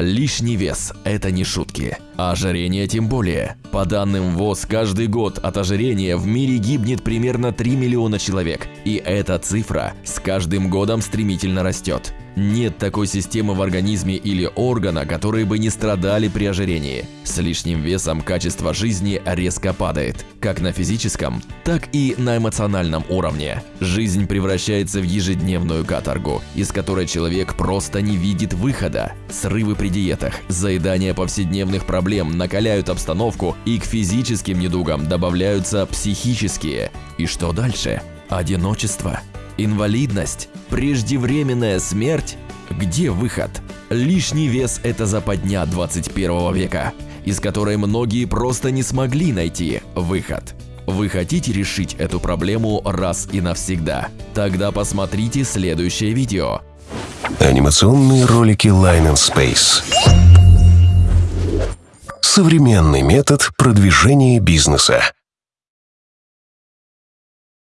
Лишний вес – это не шутки. А ожирение тем более. По данным ВОЗ, каждый год от ожирения в мире гибнет примерно 3 миллиона человек. И эта цифра с каждым годом стремительно растет. Нет такой системы в организме или органа, которые бы не страдали при ожирении. С лишним весом качество жизни резко падает, как на физическом, так и на эмоциональном уровне. Жизнь превращается в ежедневную каторгу, из которой человек просто не видит выхода. Срывы при диетах, заедание повседневных проблем накаляют обстановку и к физическим недугам добавляются психические. И что дальше? Одиночество, инвалидность, преждевременная смерть? Где выход? Лишний вес – это западня 21 века, из которой многие просто не смогли найти выход. Вы хотите решить эту проблему раз и навсегда? Тогда посмотрите следующее видео. Анимационные ролики Line and Space. Современный метод продвижения бизнеса.